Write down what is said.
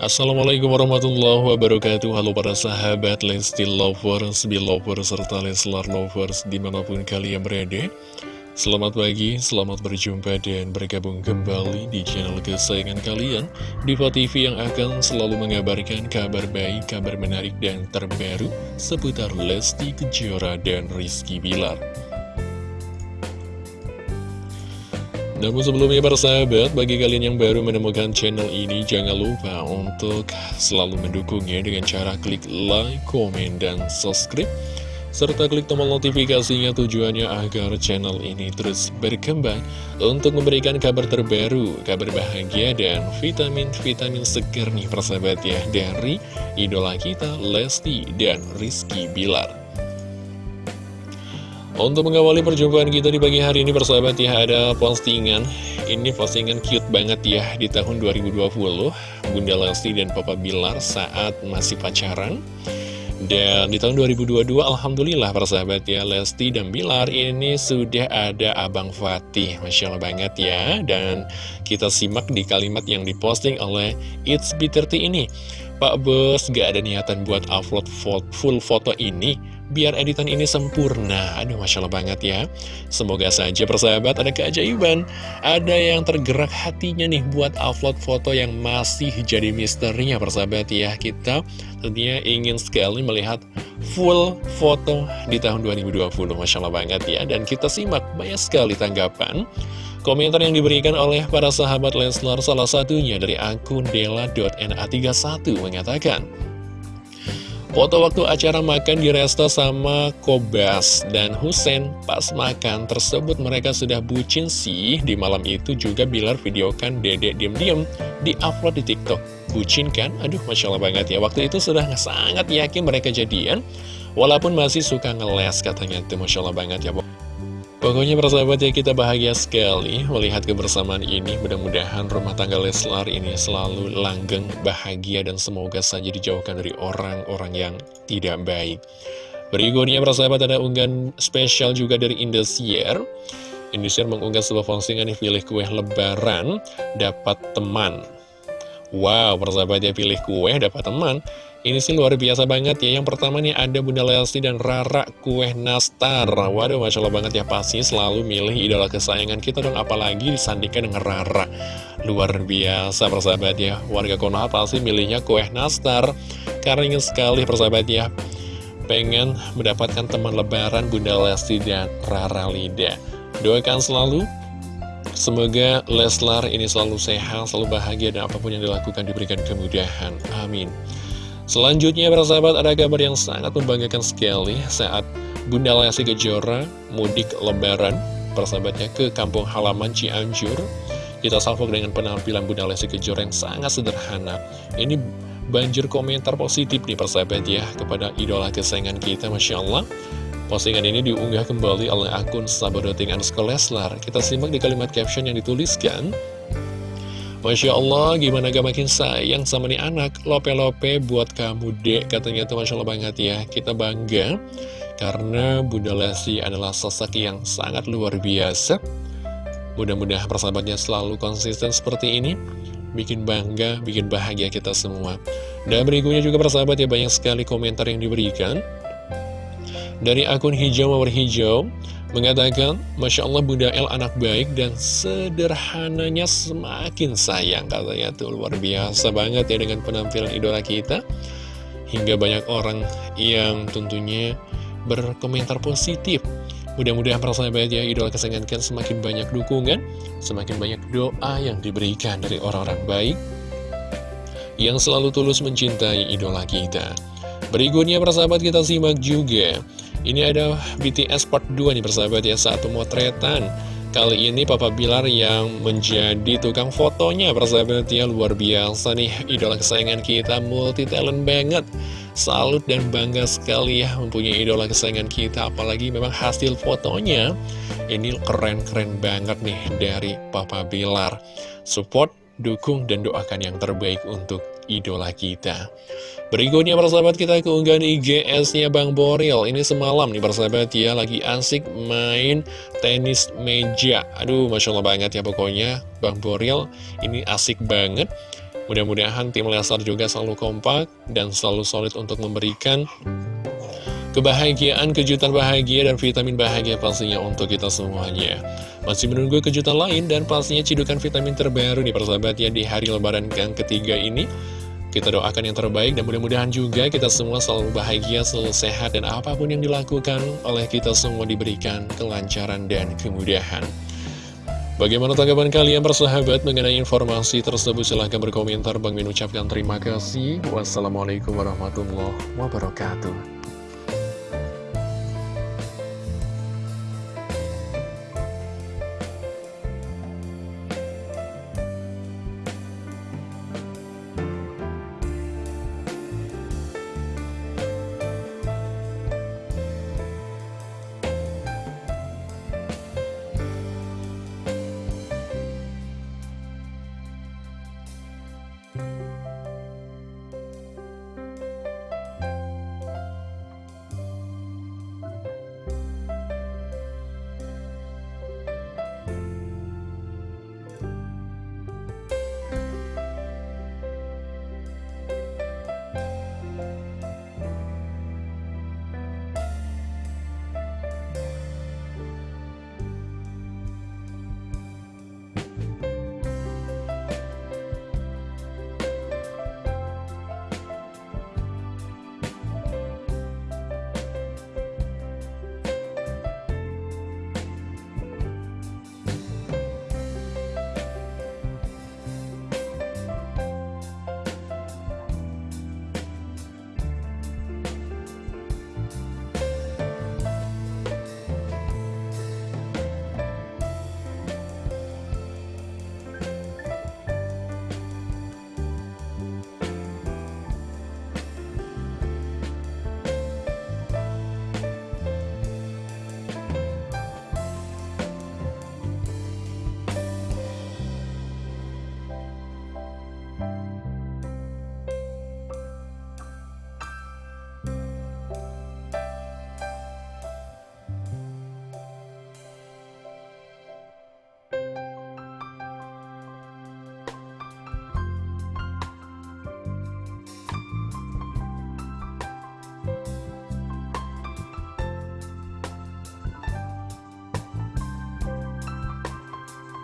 Assalamualaikum warahmatullahi wabarakatuh. Halo para sahabat Lesti Lovers, Belovers, serta Leslar Lovers di mana pun kalian berada. Selamat pagi, selamat berjumpa dan bergabung kembali di channel kesayangan kalian Diva TV yang akan selalu mengabarkan kabar baik, kabar menarik dan terbaru Seputar Lesti Kejora dan Rizky Bilar Namun sebelumnya para sahabat, bagi kalian yang baru menemukan channel ini, jangan lupa untuk selalu mendukungnya dengan cara klik like, komen, dan subscribe. Serta klik tombol notifikasinya tujuannya agar channel ini terus berkembang untuk memberikan kabar terbaru, kabar bahagia, dan vitamin-vitamin segar nih persahabat ya dari idola kita Lesti dan Rizky Bilar. Untuk mengawali perjumpaan kita di pagi hari ini persahabat ya ada postingan. Ini postingan cute banget ya di tahun 2020 Bunda Lesti dan Papa Bilar saat masih pacaran. Dan di tahun 2022 Alhamdulillah persahabat ya Lesti dan Bilar ini sudah ada Abang Fatih. Masya Allah banget ya. Dan kita simak di kalimat yang diposting oleh It's B30 ini. Pak Bos gak ada niatan buat upload full foto ini biar editan ini sempurna. Aduh, Masya Allah banget ya. Semoga saja persahabat ada keajaiban. Ada yang tergerak hatinya nih buat upload foto yang masih jadi misterinya persahabat ya. Kita tentunya ingin sekali melihat full foto di tahun 2020. Masya Allah banget ya. Dan kita simak banyak sekali tanggapan. Komentar yang diberikan oleh para sahabat Leslar salah satunya dari akun dela.na31 mengatakan Foto waktu acara makan di resto sama Kobas dan Husen pas makan tersebut mereka sudah bucin sih. Di malam itu juga Bilar videokan dedek diem-diem di upload di tiktok. Bucin kan? Aduh Masya Allah banget ya. Waktu itu sudah sangat yakin mereka jadian Walaupun masih suka ngeles katanya. Itu Masya Allah banget ya Pokoknya persahabat ya kita bahagia sekali melihat kebersamaan ini. Mudah-mudahan rumah tangga Leslar ini selalu langgeng, bahagia dan semoga saja dijauhkan dari orang-orang yang tidak baik. Berikutnya persahabat ada unggahan spesial juga dari Indosiar. Indosiar mengunggah sebuah postingan nih pilih kue lebaran dapat teman. Wow persahabat ya pilih kue dapat teman ini sih luar biasa banget ya. Yang pertama nih ada Bunda Lesti dan Rara kue nastar Waduh Masya Allah banget ya. Pasti selalu milih idola kesayangan kita dong Apalagi disandingkan dengan Rara. Luar biasa persahabat ya. Warga Konoha pasti milihnya kue nastar Karena ingin sekali persahabat ya Pengen mendapatkan teman lebaran Bunda Lesti dan Rara Lida. Doakan selalu. Semoga Leslar ini selalu sehat, selalu bahagia Dan apa pun yang dilakukan diberikan kemudahan. Amin Selanjutnya para sahabat ada kabar yang sangat membanggakan sekali saat Bunda Lesti Kejora mudik lebaran persahabatnya ke kampung halaman Cianjur. Kita salvok dengan penampilan Bunda Lesti Kejora yang sangat sederhana. Ini banjir komentar positif nih persahabat ya kepada idola kesayangan kita Masya Allah. Postingan ini diunggah kembali oleh akun Sabadoting Leslar. Kita simak di kalimat caption yang dituliskan. Masya Allah, gimana gak makin sayang sama nih anak. Lope-lope buat kamu dek Katanya tuh Masya Allah banget ya. Kita bangga Karena Bunda Lesti adalah sosok yang sangat luar biasa. Mudah-mudahan persahabatnya selalu konsisten seperti ini. Bikin bangga, bikin bahagia kita semua. Dan berikutnya juga persahabat ya banyak sekali komentar yang diberikan. Dari akun hijau mawar hijau Mengatakan, Masya Allah Bunda El anak baik dan sederhananya semakin sayang Katanya tuh. Luar biasa banget ya dengan penampilan idola kita. Hingga banyak orang yang tentunya berkomentar positif. Mudah-mudahan para sahabat ya idola kesayangan semakin banyak dukungan Semakin banyak doa yang diberikan dari orang-orang baik Yang selalu tulus mencintai idola kita. Berikutnya para sahabat kita simak juga ini ada BTS part 2 nih persahabat ya, satu motretan. Kali ini Papa Bilar yang menjadi tukang fotonya persahabat ya Luar biasa nih. Idola kesayangan kita multi talent banget. Salut dan bangga sekali ya mempunyai idola kesayangan kita Apalagi memang hasil fotonya. Ini keren-keren banget nih dari Papa Bilar. Support, dukung, dan doakan yang terbaik untuk idola kita. Berikutnya persahabat kita keunggahan IGS-nya Bang Boril. Ini semalam nih persahabat ya lagi asik main tenis meja. Aduh Masya Allah banget ya pokoknya Bang Boril. Ini asik banget. Mudah-mudahan tim Lesar juga selalu kompak dan selalu solid untuk memberikan kebahagiaan, kejutan bahagia, dan vitamin bahagia pastinya untuk kita semuanya. Masih menunggu kejutan lain dan pastinya cidukan vitamin terbaru nih persahabat ya di hari lebaran yang ketiga ini. Kita doakan yang terbaik dan mudah-mudahan juga kita semua selalu bahagia, selalu sehat, dan apa pun yang dilakukan oleh kita semua diberikan kelancaran dan kemudahan. Bagaimana tanggapan kalian bersahabat mengenai informasi tersebut? Silahkan berkomentar. Bang Min ucapkan terima kasih. Wassalamualaikum warahmatullahi wabarakatuh.